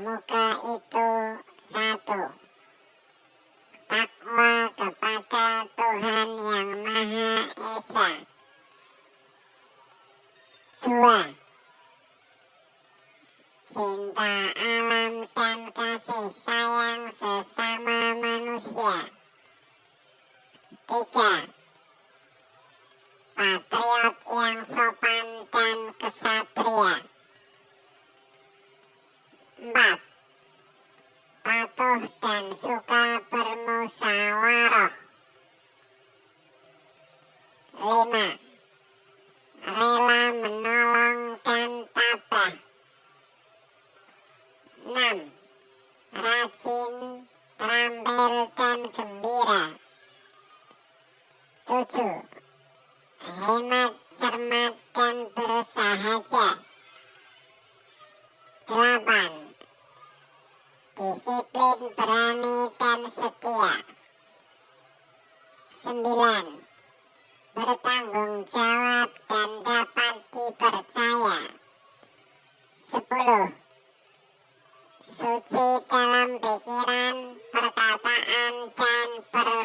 muka itu satu. Takwa kepada Tuhan Yang Maha Esa. Dua. Cinta alam dan kasih sayang sesama manusia. Tiga. Patriot dan suka bermusyawarah. 5. Rela menolong dan tabah. 6. Rajin, terampil, dan gembira. 7. Hemat, cermat, dan bersahaja. 8. Berani dan setia 9 bertanggung jawab dan dapat dipercaya. 10. Suci dalam pikiran, perkataan, dan perbuatan.